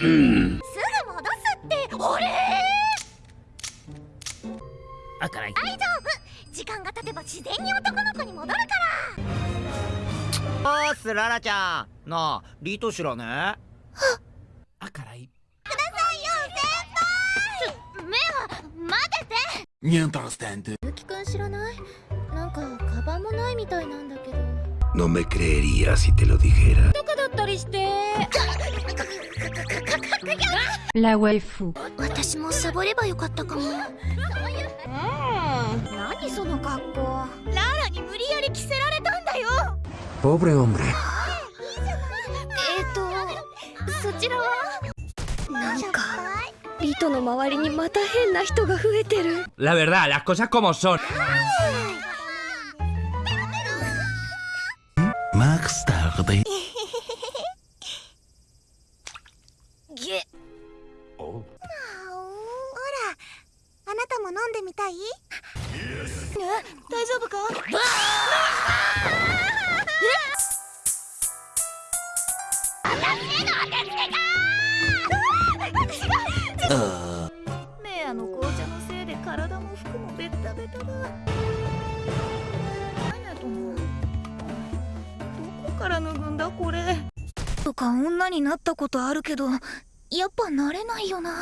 すぐ戻すって俺あからい大丈夫時間が経てば自然に男の子に戻るから。おーすララちゃん。なあリート知らね？あからいくださいよ先輩目は待てて Niente ゆきくん。知らないなん。かカバンもないみたいなん。だけど No me creería si te lo dijera. La waifu. Pobre hombre. La verdad, las cosas como son. Max tarde. あなたも飲んでみたいね大丈夫かメアの紅茶のせいで体も服もベッタベタだから脱ぐんだこれ。とか女になったことあるけどやっぱなれないよな。